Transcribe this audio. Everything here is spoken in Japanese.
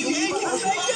何?